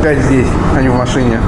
опять здесь, а не в машине.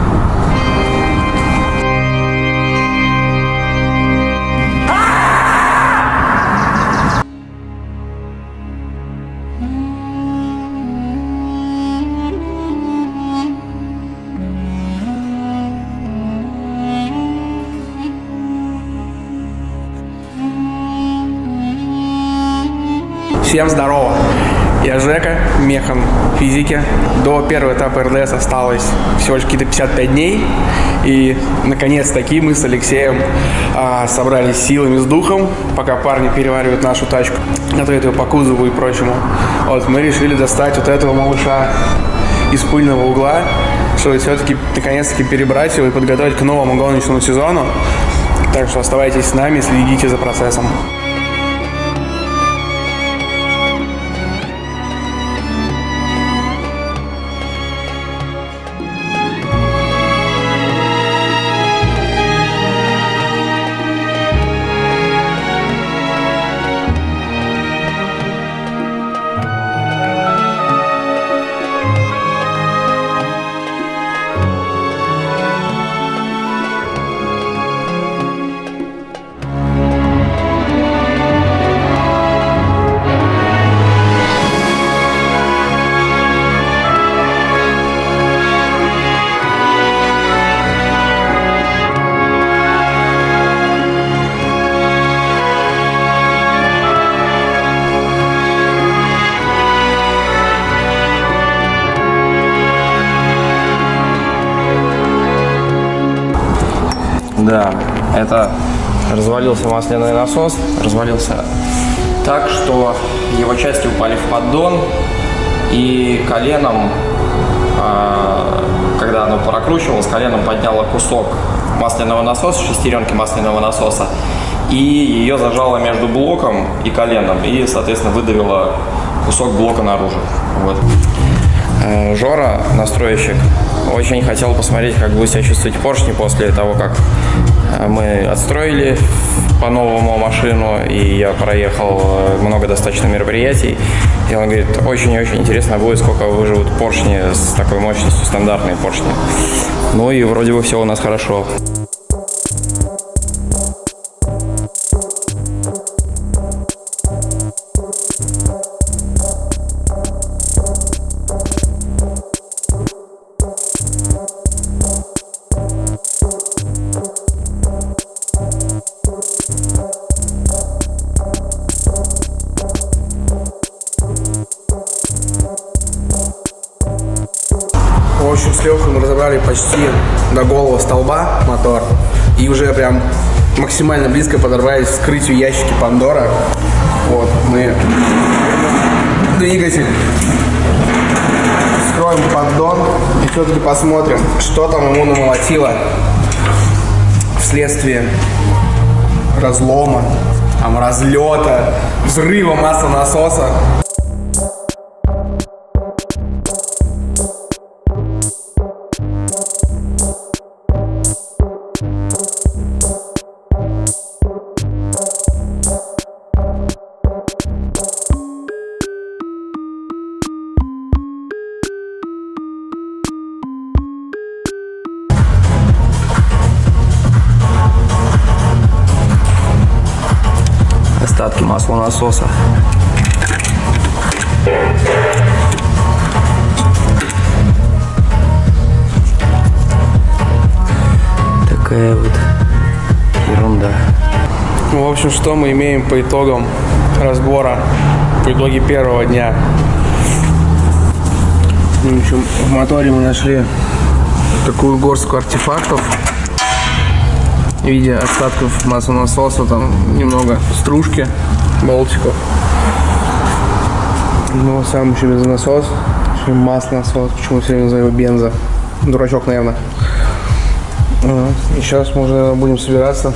Всем здорово! Я Жека, механ физики. До первого этапа РДС осталось всего лишь какие-то 55 дней. И, наконец-таки, мы с Алексеем а, собрались силами с духом, пока парни переваривают нашу тачку, готовят ее по кузову и прочему. Вот, мы решили достать вот этого малыша из пыльного угла, чтобы все-таки, наконец-таки, перебрать его и подготовить к новому гоночному сезону. Так что оставайтесь с нами, следите за процессом. Это развалился масляный насос, развалился так, что его части упали в поддон, и коленом, а, когда оно прокручивалось, коленом подняло кусок масляного насоса, шестеренки масляного насоса, и ее зажало между блоком и коленом, и, соответственно, выдавило кусок блока наружу. Вот. Э, Жора, настройщик, очень хотел посмотреть, как будет себя чувствовать поршни после того, как э, мы отстроили по-новому машину, и я проехал э, много достаточно мероприятий. И он говорит, очень-очень интересно будет, сколько выживут поршни с такой мощностью, стандартные поршни. Ну и вроде бы все у нас хорошо. Почти до голого столба мотор. И уже прям максимально близко подорвались к вскрытию ящики Пандора. Вот, мы двигатель. Скроем поддон и все-таки посмотрим, что там ему намолотило вследствие разлома, там, разлета, взрыва маслонасоса. Остатки маслонасоса. Такая вот ерунда. Ну, в общем, что мы имеем по итогам разбора, по итоге первого дня. В общем, в моторе мы нашли такую горстку артефактов в виде остатков маслонасоса, там немного стружки, болтиков. Ну, сам еще бензонасос, еще маслонасос, почему все время называю его бензо. Дурачок, наверное. И сейчас мы уже будем собираться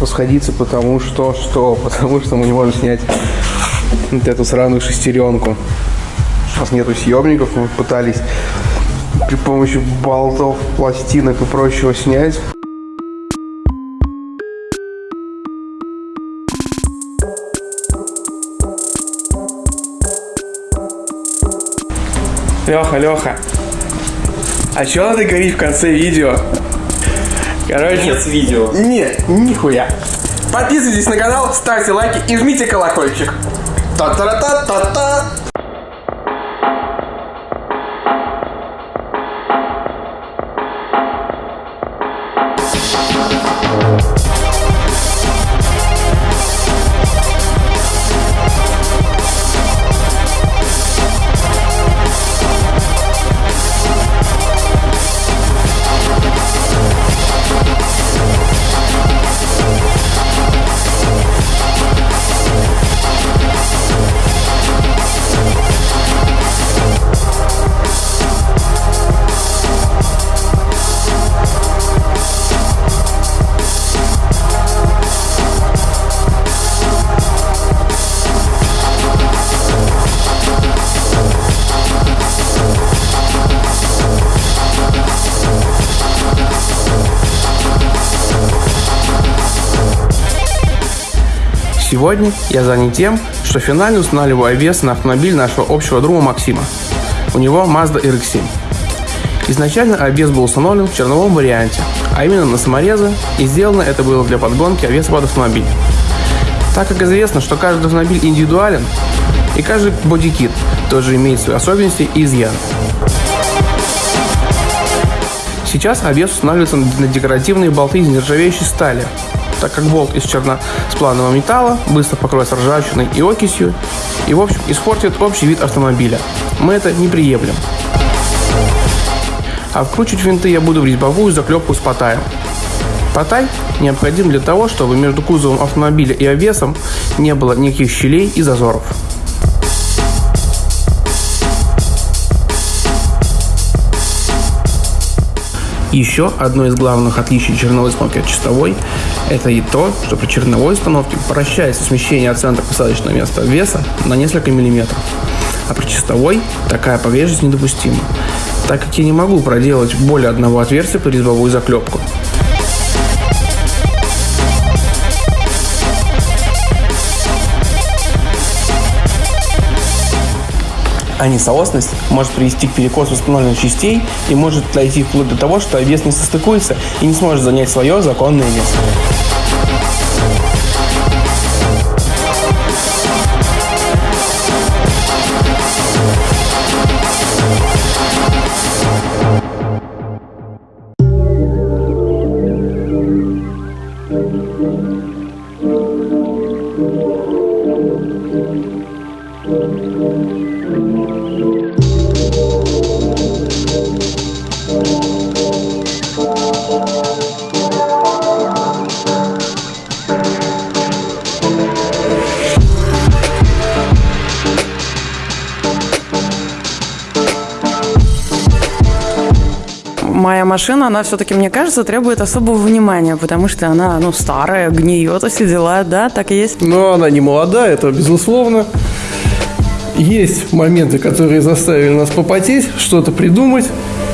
расходиться, потому что что? Потому что мы не можем снять вот эту сраную шестеренку. У нас нету съемников, мы пытались при помощи болтов, пластинок и прочего снять. Леха, Леха, А что надо говорить в конце видео? Короче... Конец видео. Нет, нихуя. Подписывайтесь на канал, ставьте лайки и жмите колокольчик. Та-та-та-та-та. Сегодня я занят тем, что финально устанавливаю вес на автомобиль нашего общего друга Максима. У него Mazda RX-7. Изначально обвес был установлен в черновом варианте, а именно на саморезы, и сделано это было для подгонки обвеса под автомобиль. Так как известно, что каждый автомобиль индивидуален, и каждый бодикит тоже имеет свои особенности и изъяны. Сейчас обвес устанавливается на декоративные болты из нержавеющей стали, так как болт из черносплавного металла быстро покроется ржавчиной и окисью и, в общем, испортит общий вид автомобиля. Мы это не приемлем. А вкручивать винты я буду в резьбовую заклепку с потаем. Потай необходим для того, чтобы между кузовом автомобиля и обвесом не было никаких щелей и зазоров. Еще одно из главных отличий черновой установки от чистовой – это и то, что при черновой установке прощается смещение от центра посадочного места веса на несколько миллиметров. А при чистовой такая погрешность недопустима, так как я не могу проделать более одного отверстия под резьбовую заклепку. А несоосность может привести к перекосу установленных частей и может дойти вплоть до того, что вес не состыкуется и не сможет занять свое законное место. Моя машина, она все-таки, мне кажется, требует особого внимания, потому что она, ну, старая, гниет, и все дела, да, так и есть. Но она не молодая, это безусловно. Есть моменты, которые заставили нас попотеть, что-то придумать,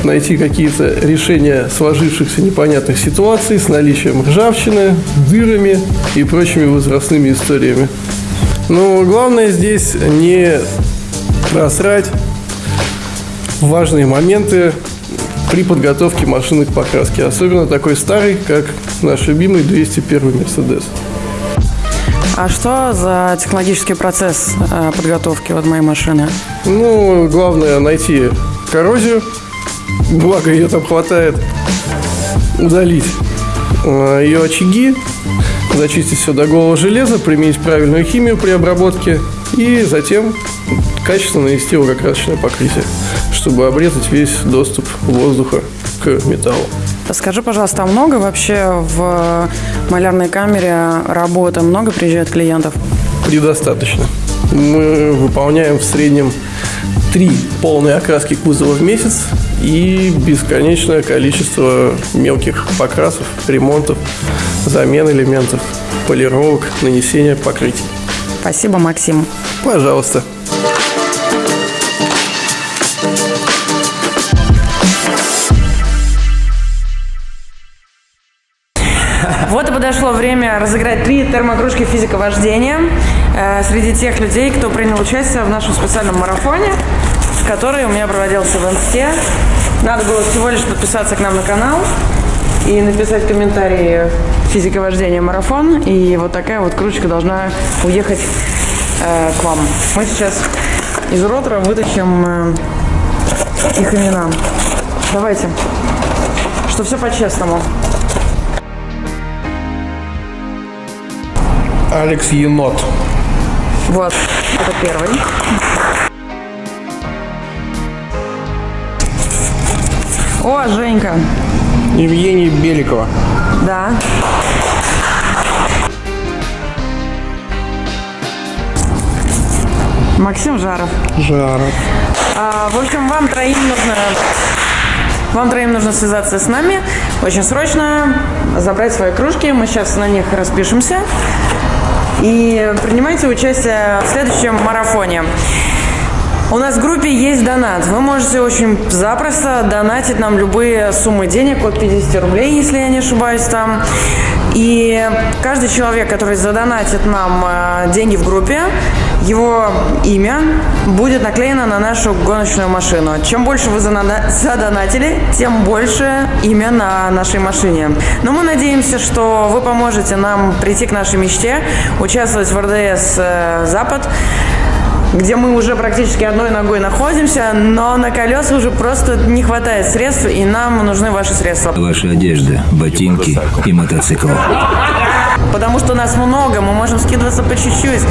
найти какие-то решения сложившихся непонятных ситуаций с наличием ржавчины, дырами и прочими возрастными историями. Но главное здесь не просрать важные моменты при подготовке машины к покраске. Особенно такой старый, как наш любимый 201 Мерседес. А что за технологический процесс э, подготовки вот моей машины? Ну, главное найти коррозию, благо ее там хватает, удалить э, ее очаги, зачистить все до голого железа, применить правильную химию при обработке и затем качественно нанести угокрасочное покрытие, чтобы обрезать весь доступ воздуха к металлу. Скажи, пожалуйста, а много вообще в малярной камере работы? Много приезжает клиентов? Предостаточно. Мы выполняем в среднем три полные окраски кузова в месяц и бесконечное количество мелких покрасов, ремонтов, замен элементов, полировок, нанесения покрытий. Спасибо, Максим. Пожалуйста. Вот и подошло время разыграть три термокружки физика вождения э, среди тех людей, кто принял участие в нашем специальном марафоне, который у меня проводился в Инсте Надо было всего лишь подписаться к нам на канал и написать комментарии «Физика вождения марафон». И вот такая вот кружечка должна уехать э, к вам. Мы сейчас из ротора вытащим э, их имена. Давайте. Что все по-честному. Алекс Енот. Вот, это первый. О, Женька. Евгений Беликова. Да. Максим Жаров. Жаров. А, в общем, вам троим нужно вам троим нужно связаться с нами очень срочно, забрать свои кружки. Мы сейчас на них распишемся. И принимайте участие в следующем марафоне. У нас в группе есть донат. Вы можете очень запросто донатить нам любые суммы денег от 50 рублей, если я не ошибаюсь там. И каждый человек, который задонатит нам э, деньги в группе, его имя будет наклеено на нашу гоночную машину. Чем больше вы задонатили, тем больше имя на нашей машине. Но мы надеемся, что вы поможете нам прийти к нашей мечте, участвовать в РДС э, «Запад», где мы уже практически одной ногой находимся, но на колеса уже просто не хватает средств, и нам нужны ваши средства. Ваша одежда, ботинки и мотоцикл. Потому что нас много, мы можем скидываться по чуть-чуть.